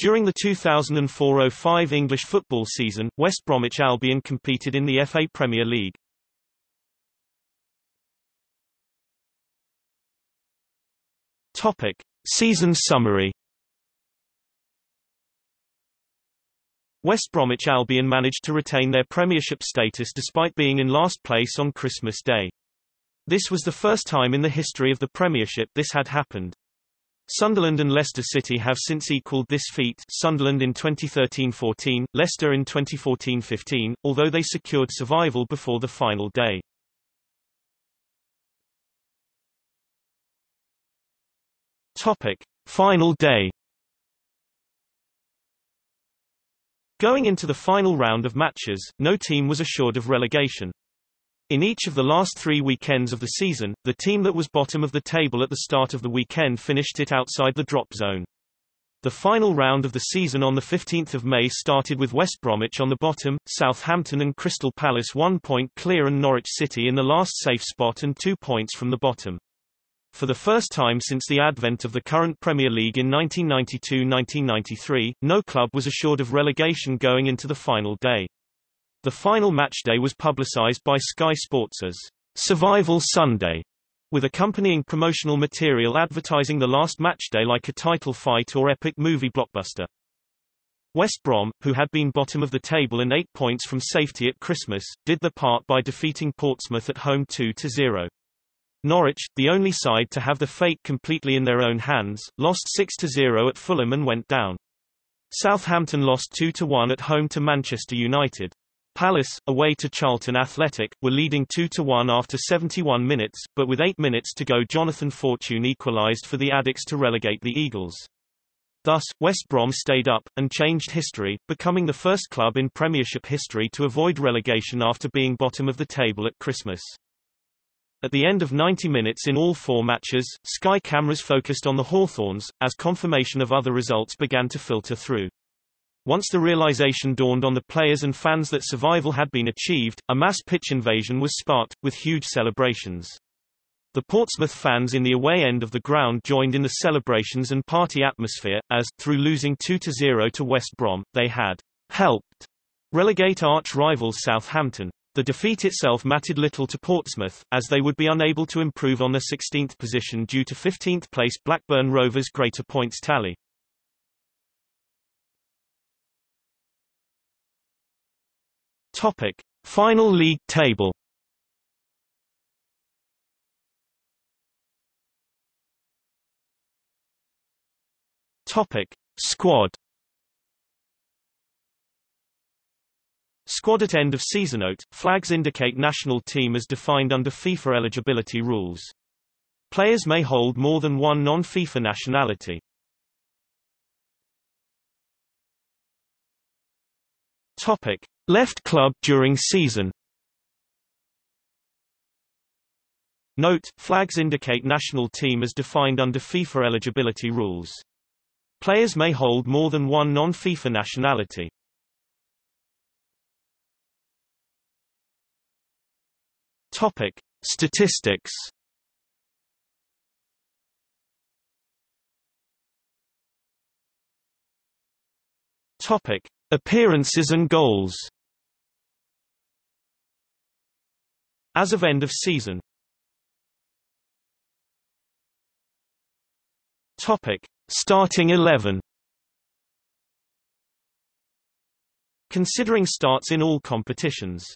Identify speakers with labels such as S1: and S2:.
S1: During the 2004-05 English football season, West Bromwich Albion competed in the FA Premier League. Topic: Season summary. West Bromwich Albion managed to retain their Premiership status despite being in last place on Christmas Day. This was the first time in the history of the Premiership this had happened. Sunderland and Leicester City have since equalled this feat Sunderland in 2013-14, Leicester in 2014-15, although they secured survival before the final day. Topic. Final day Going into the final round of matches, no team was assured of relegation. In each of the last three weekends of the season, the team that was bottom of the table at the start of the weekend finished it outside the drop zone. The final round of the season on 15 May started with West Bromwich on the bottom, Southampton and Crystal Palace one point clear and Norwich City in the last safe spot and two points from the bottom. For the first time since the advent of the current Premier League in 1992-1993, no club was assured of relegation going into the final day. The final match day was publicised by Sky Sports as Survival Sunday, with accompanying promotional material advertising the last match day like a title fight or epic movie blockbuster. West Brom, who had been bottom of the table and eight points from safety at Christmas, did the part by defeating Portsmouth at home 2-0. Norwich, the only side to have the fate completely in their own hands, lost 6-0 at Fulham and went down. Southampton lost 2-1 at home to Manchester United. Palace, away to Charlton Athletic, were leading 2-1 after 71 minutes, but with 8 minutes to go Jonathan Fortune equalised for the Addicks to relegate the Eagles. Thus, West Brom stayed up, and changed history, becoming the first club in Premiership history to avoid relegation after being bottom of the table at Christmas. At the end of 90 minutes in all four matches, Sky cameras focused on the Hawthorns, as confirmation of other results began to filter through. Once the realization dawned on the players and fans that survival had been achieved, a mass pitch invasion was sparked, with huge celebrations. The Portsmouth fans in the away end of the ground joined in the celebrations and party atmosphere, as, through losing 2-0 to West Brom, they had helped relegate arch-rivals Southampton. The defeat itself mattered little to Portsmouth, as they would be unable to improve on their 16th position due to 15th place Blackburn Rovers' greater points tally. Topic: Final league table. Topic: Squad Squad at end of season note, flags indicate national team as defined under FIFA eligibility rules. Players may hold more than one non-FIFA nationality. Topic: Left club during season. Note: Flags indicate national team as defined under FIFA eligibility rules. Players may hold more than one non-FIFA nationality. Topic: Statistics. Topic: Appearances and goals. As of end of season. Topic: Starting 11. Considering starts in all competitions